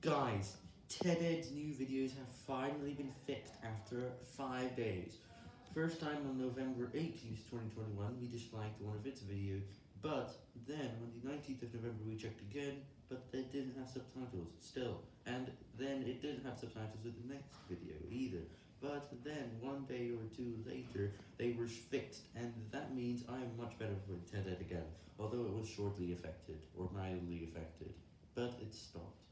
Guys, TED-Ed's new videos have finally been fixed after 5 days. First time on November 18th, 2021, we disliked one of its videos, but then on the 19th of November we checked again, but it didn't have subtitles, still. And then it didn't have subtitles with the next video either. But then, one day or two later, they were fixed, and that means I am much better with TED-Ed again, although it was shortly affected, or mildly affected, but it stopped.